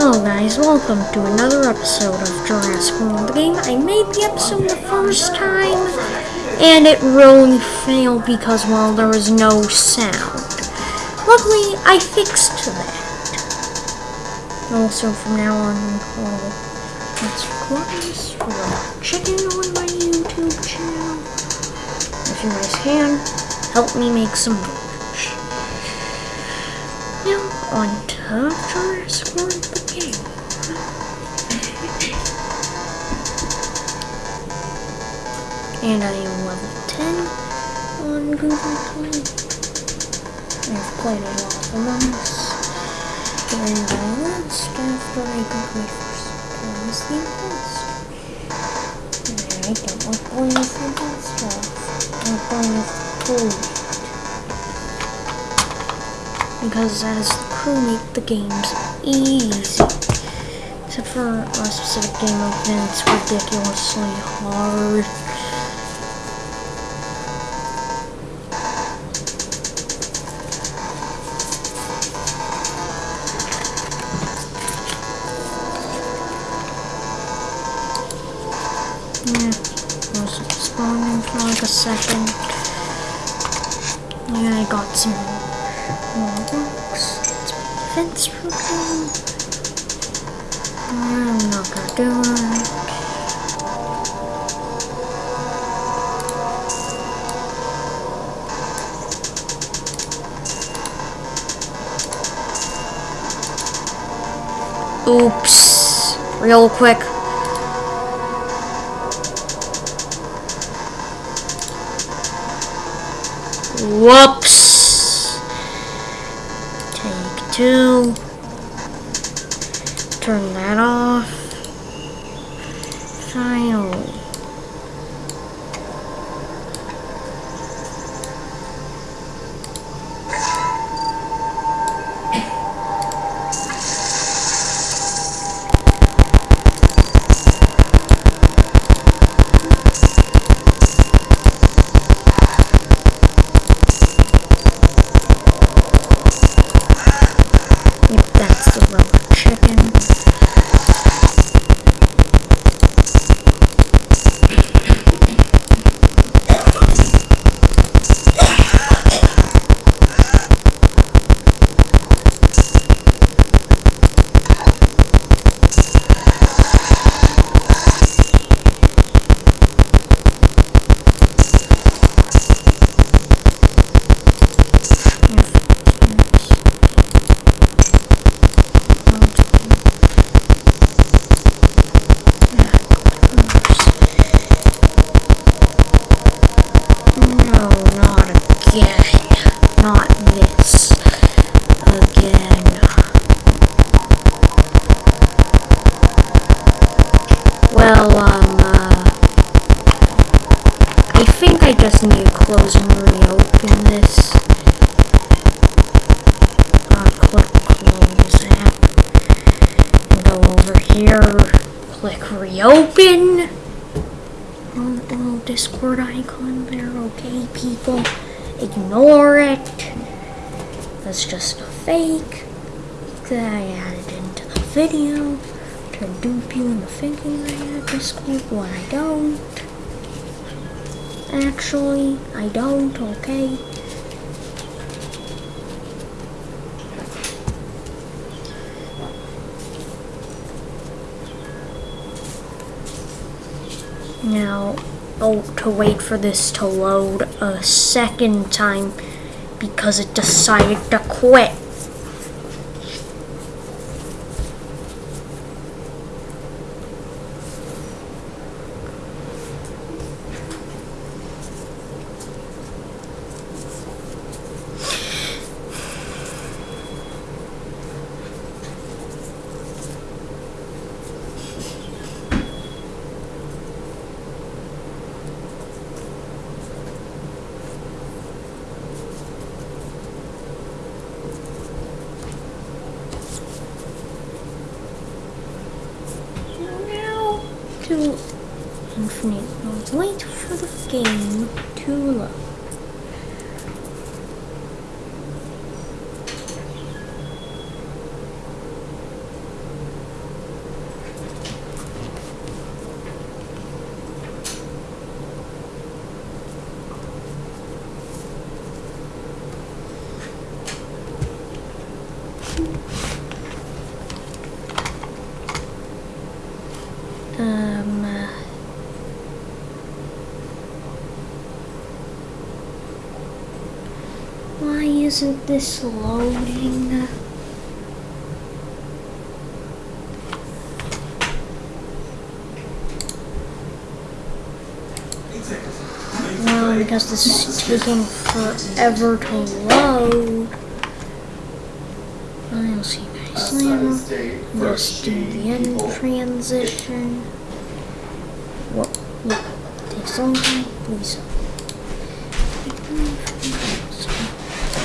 Hello guys, welcome to another episode of Jurassic World game. I made the episode the first time and it really failed because well there was no sound. Luckily I fixed that. Also from now on well, record this for chicken on my YouTube channel. If you guys can, help me make some merch. Now on to Jurassic World And I am level 10 on Google Play. I've played a lot of Among Us. And I lost after I got my first Thomas the Imposter. And I don't like playing with the Imposter. I'm playing with the crew. Because as the crew make the games easy. Except for a specific game then it's ridiculously hard. Yeah, was spawning for like a second. Yeah, I got some more my defense program. I'm not gonna do it. Oops. Real quick. Whoops. Take two. Turn that off. Finally. Reopen on the little Discord icon there, okay, people? Ignore it. That's just a fake that I added into the video to dupe you into thinking I had Discord when I don't. Actually, I don't, okay? Now, oh, to wait for this to load a second time because it decided to quit. to infinite. Now wait for the game Too load. Thank isn't this loading? Well, because this is taking forever to load. I'll see you guys later. Just do the end transition. What? Look, takes a long time. Please.